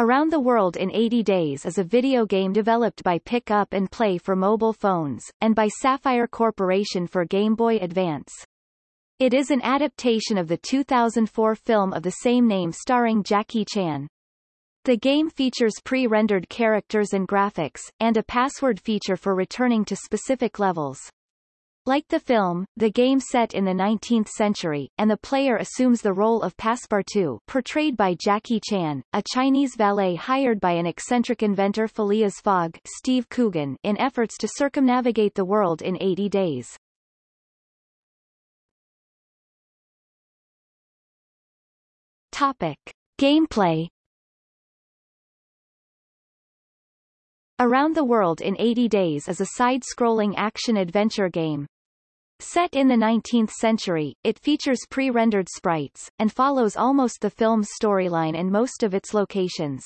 Around the World in 80 Days is a video game developed by Pick Up and Play for mobile phones, and by Saffire Corporation for Game Boy Advance. It is an adaptation of the 2004 film of the same name starring Jackie Chan. The game features pre-rendered characters and graphics, and a password feature for returning to specific levels. Like the film, the game set in the 19th century, and the player assumes the role of Passepartout portrayed by Jackie Chan, a Chinese valet hired by an eccentric inventor Phileas Fogg Steve Coogan in efforts to circumnavigate the world in 80 days. Topic. Gameplay Around the World in 80 Days is a side-scrolling action-adventure game, Set in the 19th century, it features pre-rendered sprites, and follows almost the film's storyline and most of its locations.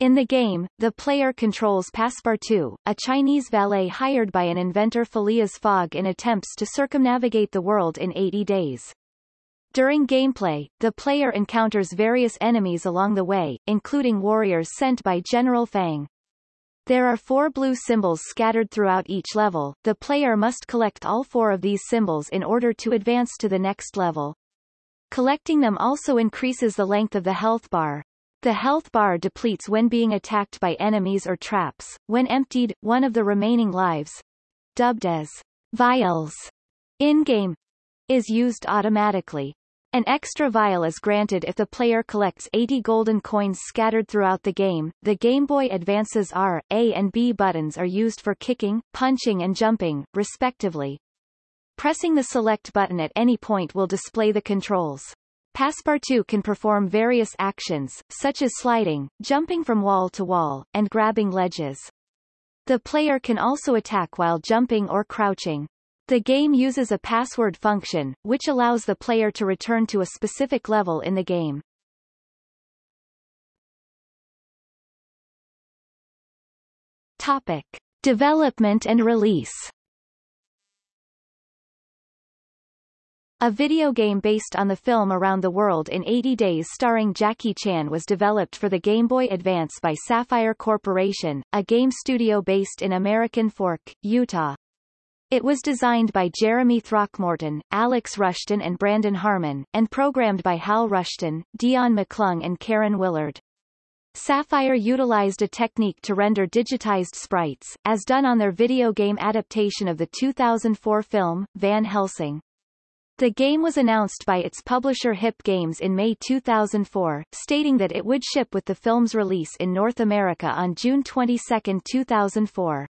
In the game, the player controls Passepartout, a Chinese valet hired by an inventor Phileas Fogg in attempts to circumnavigate the world in 80 days. During gameplay, the player encounters various enemies along the way, including warriors sent by General Fang. There are four blue symbols scattered throughout each level. The player must collect all four of these symbols in order to advance to the next level. Collecting them also increases the length of the health bar. The health bar depletes when being attacked by enemies or traps. When emptied, one of the remaining lives, dubbed as vials, in-game, is used automatically. An extra vial is granted if the player collects 80 golden coins scattered throughout the game. The Game Boy Advance's R, A and B buttons are used for kicking, punching and jumping, respectively. Pressing the select button at any point will display the controls. Passepartout can perform various actions, such as sliding, jumping from wall to wall, and grabbing ledges. The player can also attack while jumping or crouching. The game uses a password function, which allows the player to return to a specific level in the game. Topic. Development and release A video game based on the film Around the World in 80 Days starring Jackie Chan was developed for the Game Boy Advance by Saffire Corporation, a game studio based in American Fork, Utah. It was designed by Jeremy Throckmorton, Alex Rushton and Brandon Harmon, and programmed by Hal Rushton, Dion McClung and Karen Willard. Saffire utilized a technique to render digitized sprites, as done on their video game adaptation of the 2004 film, Van Helsing. The game was announced by its publisher Hip Games in May 2004, stating that it would ship with the film's release in North America on June 22, 2004.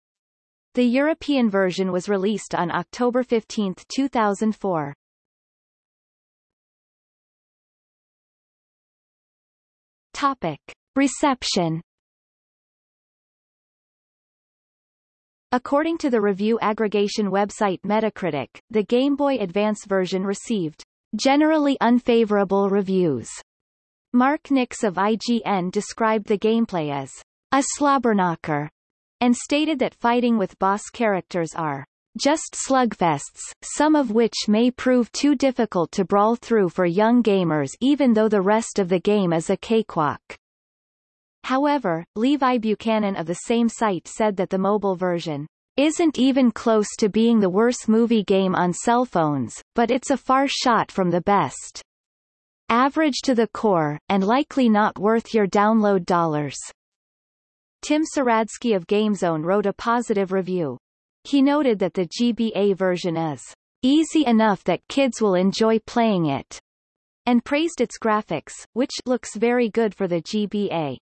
The European version was released on October 15, 2004. Topic. Reception According to the review aggregation website Metacritic, the Game Boy Advance version received generally unfavorable reviews. Mark Nix of IGN described the gameplay as a slobberknocker and stated that fighting with boss characters are just slugfests, some of which may prove too difficult to brawl through for young gamers even though the rest of the game is a cakewalk. However, Levi Buchanan of the same site said that the mobile version isn't even close to being the worst movie game on cell phones, but it's a far shot from the best. Average to the core, and likely not worth your download dollars. Tim Saradsky of GameZone wrote a positive review. He noted that the GBA version is easy enough that kids will enjoy playing it, and praised its graphics, which looks very good for the GBA.